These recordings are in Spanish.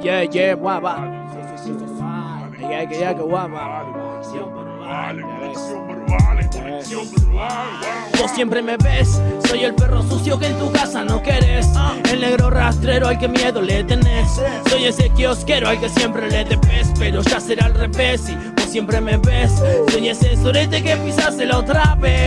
Yeah, yeah, guapa. Yeah, yeah, guapa. Vos siempre me ves, soy el perro sucio que en tu casa no querés El negro rastrero al que miedo le tenés Soy ese kiosquero al que siempre le debes Pero ya será al revés y vos siempre me ves Soy ese sorete que pisaste la otra vez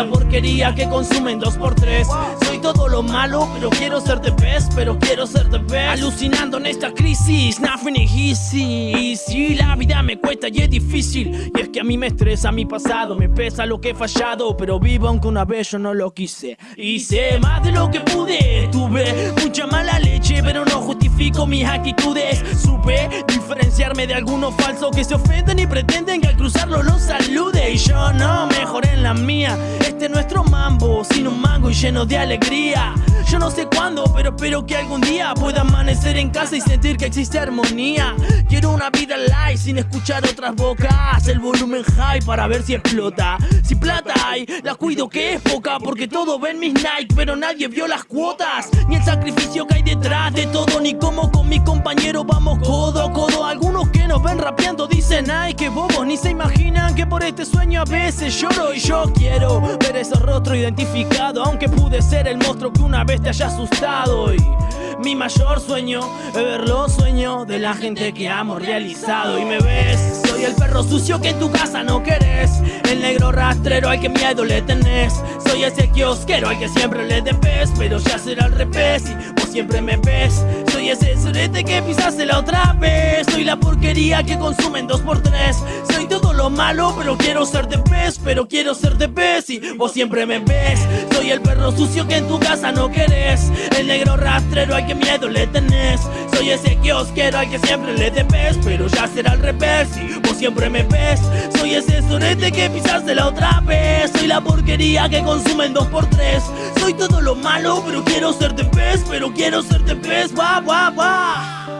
la porquería que consumen dos por tres. Soy todo lo malo, pero quiero ser de best Pero quiero ser de best. Alucinando en esta crisis, nothing is easy. Y si la vida me cuesta y es difícil. Y es que a mí me estresa mi pasado Me pesa lo que he fallado Pero vivo aunque una vez yo no lo quise. Hice más de lo que pude Tuve mis actitudes. Supe diferenciarme de algunos falsos que se ofenden y pretenden que al cruzarlo los salude. Y yo no mejoré en la mía. Este es nuestro mambo sin un mango y lleno de alegría Yo no sé cuándo pero espero que algún día pueda amanecer en casa y sentir que existe armonía. Quiero una vida light sin escuchar otras bocas. El volumen high para ver si explota. Si plata hay, la cuido que es poca Porque todo ven mis Nike pero nadie vio las cuotas. Ni el sacrificio que hay detrás de todo Ni cómo con mi compañero vamos codo a codo. Algunos que nos ven rapeando dicen ay que bobos Ni se imaginan que por este sueño a veces lloro. Y yo quiero ver ese rostro identificado Aunque pude ser el monstruo que una vez te haya asustado. Y mi mayor sueño es ver los sueños de la gente que amo realizado. Y me ves, soy el perro sucio que en tu casa no querés. El negro rastrero al que miedo le tenés. Soy ese kiosquero al que siempre le debes Pero ya será al revés y vos siempre me ves. Soy ese sorete que pisaste la otra vez. Soy la porquería que consumen dos por tres. Soy todo lo malo pero quiero ser de pez Pero quiero ser de pez y vos siempre me ves Soy el perro sucio que en tu casa no querés. El negro rastrero al que miedo le tenés. Soy ese kiosquero al que siempre le debes Pero ya será al revés y vos siempre me ves. Soy ese sonete que pisaste la otra vez. Soy la porquería que consumen dos por tres. Soy todo lo malo pero quiero ser de pez Pero quiero ser de pez, va, va, va